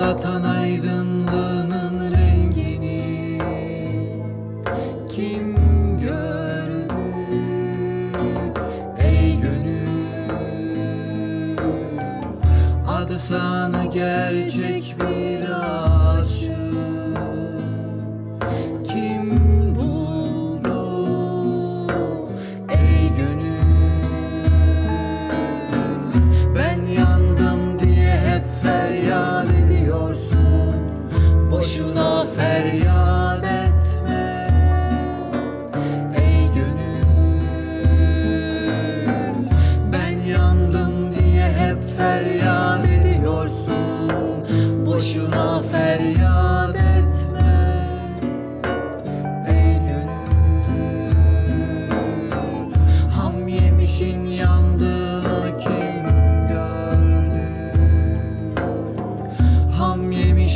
Aldatan aydınlığının rengini Kim gördü? Ey gönül Adı sana gerçek bir an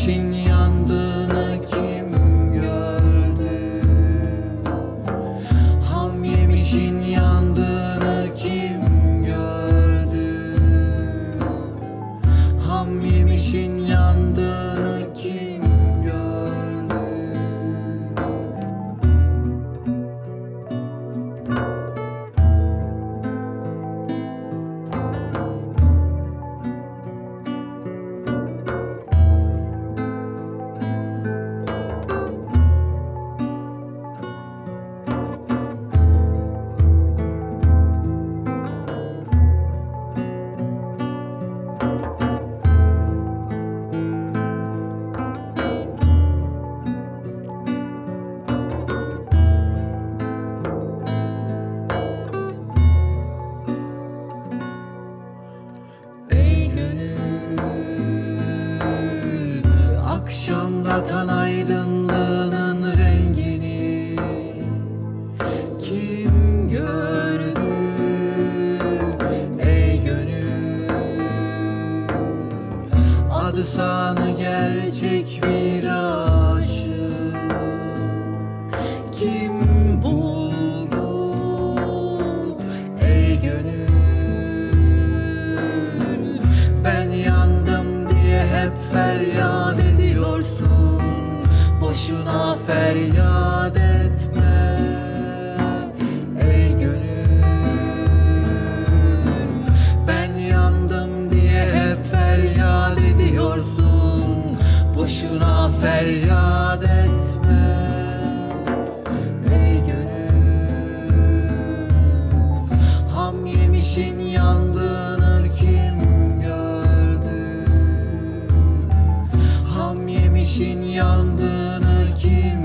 Ham katan aydınlığının rengini Kim gördü? Ey gönül Adı sanı gerçek bir aşık. Kim buldu? Ey gönül Ben yandım diye hep feryat edin yaşıyorsun Boşuna feryat etme. Ey gönül Ben yandım diye hep feryat ediyorsun. Boşuna feryat etme. Ey gönül Ham yemişin yan yangına kim